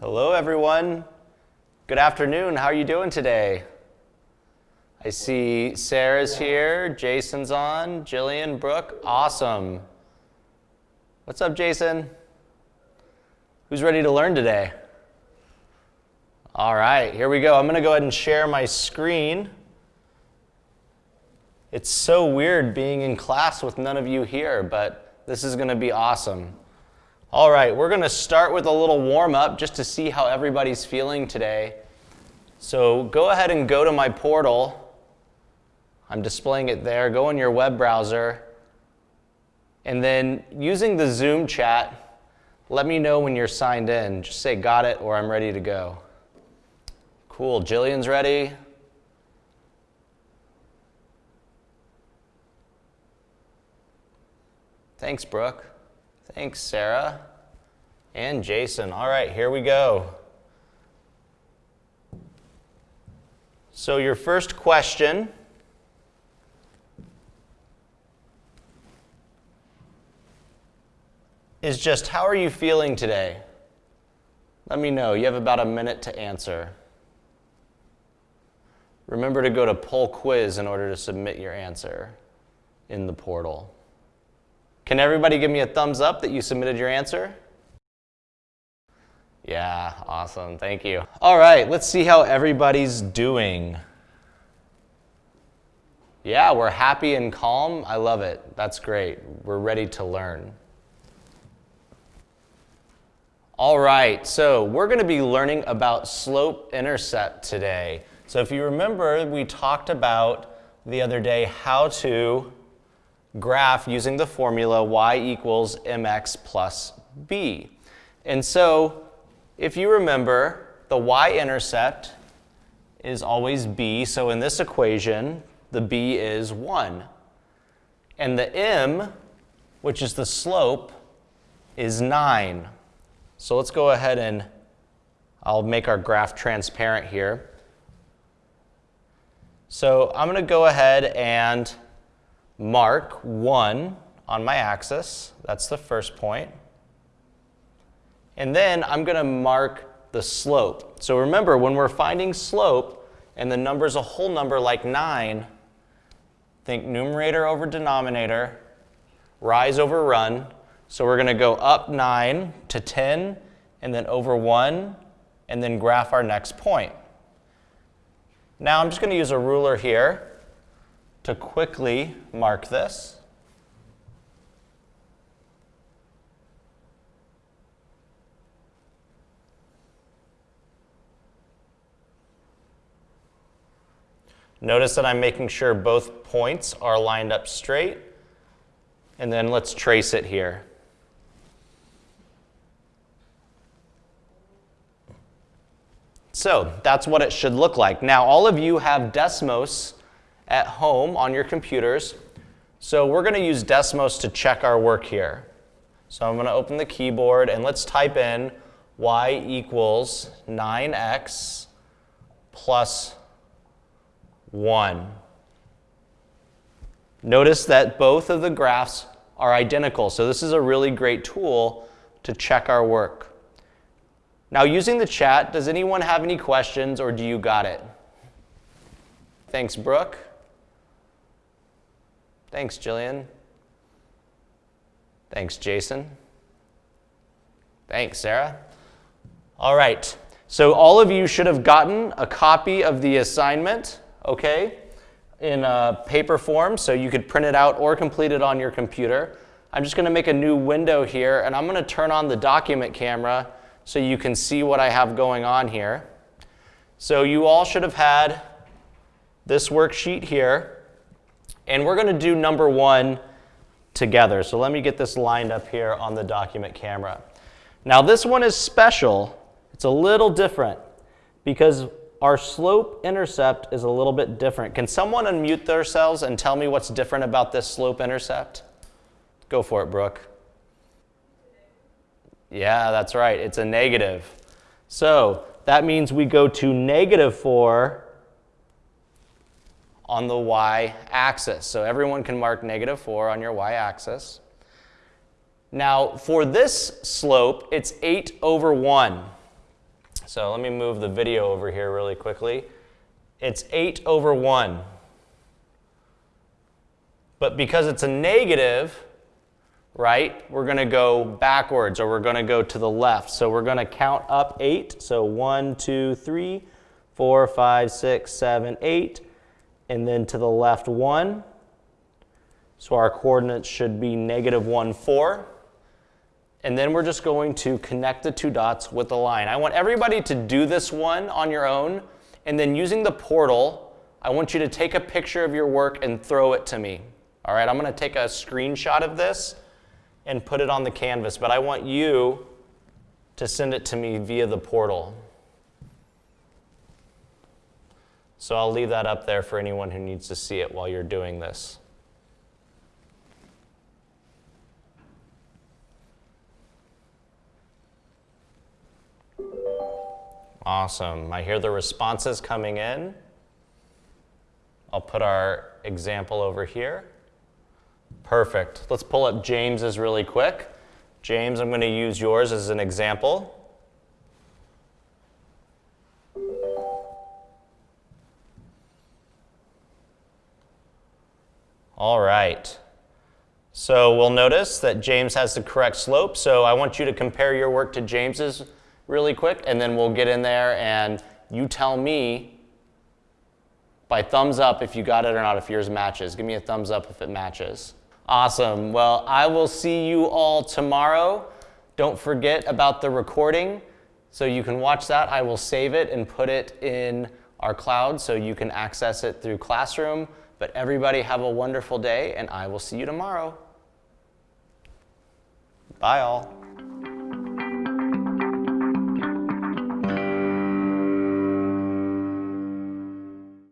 Hello, everyone. Good afternoon. How are you doing today? I see Sarah's here, Jason's on, Jillian, Brooke. Awesome. What's up, Jason? Who's ready to learn today? All right, here we go. I'm going to go ahead and share my screen. It's so weird being in class with none of you here, but this is going to be awesome. All right, we're going to start with a little warm up just to see how everybody's feeling today. So go ahead and go to my portal. I'm displaying it there. Go in your web browser. And then using the Zoom chat, let me know when you're signed in. Just say got it or I'm ready to go. Cool. Jillian's ready. Thanks, Brooke. Thanks, Sarah. And Jason. All right, here we go. So, your first question is just how are you feeling today? Let me know. You have about a minute to answer. Remember to go to poll quiz in order to submit your answer in the portal. Can everybody give me a thumbs up that you submitted your answer? Yeah, awesome. Thank you. All right, let's see how everybody's doing. Yeah, we're happy and calm. I love it. That's great. We're ready to learn. All right, so we're going to be learning about slope intercept today. So if you remember, we talked about the other day how to graph using the formula y equals mx plus b. And so if you remember, the y-intercept is always b. So in this equation, the b is 1. And the m, which is the slope, is 9. So let's go ahead and I'll make our graph transparent here. So I'm going to go ahead and mark 1 on my axis. That's the first point. And then I'm going to mark the slope. So remember, when we're finding slope and the number is a whole number like 9, think numerator over denominator, rise over run. So we're going to go up 9 to 10, and then over 1, and then graph our next point. Now I'm just going to use a ruler here to quickly mark this. Notice that I'm making sure both points are lined up straight. And then let's trace it here. So that's what it should look like. Now, all of you have Desmos at home on your computers. So we're going to use Desmos to check our work here. So I'm going to open the keyboard and let's type in y equals 9x plus 1. Notice that both of the graphs are identical. So this is a really great tool to check our work. Now using the chat, does anyone have any questions or do you got it? Thanks, Brooke. Thanks, Jillian. Thanks, Jason. Thanks, Sarah. All right, so all of you should have gotten a copy of the assignment, okay, in a paper form, so you could print it out or complete it on your computer. I'm just gonna make a new window here, and I'm gonna turn on the document camera so you can see what I have going on here. So you all should have had this worksheet here. And we're going to do number one together. So let me get this lined up here on the document camera. Now this one is special. It's a little different because our slope intercept is a little bit different. Can someone unmute themselves and tell me what's different about this slope intercept? Go for it, Brooke. Yeah, that's right. It's a negative. So that means we go to negative 4 on the y-axis. So everyone can mark negative 4 on your y-axis. Now, for this slope, it's 8 over 1. So let me move the video over here really quickly. It's 8 over 1. But because it's a negative, right, we're going to go backwards or we're going to go to the left. So we're going to count up 8. So 1, 2, 3, 4, 5, 6, 7, 8. And then to the left 1. So our coordinates should be negative 1, 4. And then we're just going to connect the two dots with a line. I want everybody to do this one on your own. And then using the portal, I want you to take a picture of your work and throw it to me. All right, I'm going to take a screenshot of this and put it on the canvas, but I want you to send it to me via the portal. So I'll leave that up there for anyone who needs to see it while you're doing this. Awesome. I hear the responses coming in. I'll put our example over here. Perfect. Let's pull up James's really quick. James, I'm going to use yours as an example. All right. So we'll notice that James has the correct slope. So I want you to compare your work to James's really quick, and then we'll get in there and you tell me by thumbs up if you got it or not, if yours matches. Give me a thumbs up if it matches. Awesome. Well, I will see you all tomorrow. Don't forget about the recording. So you can watch that. I will save it and put it in our cloud so you can access it through Classroom. But everybody have a wonderful day, and I will see you tomorrow. Bye, all.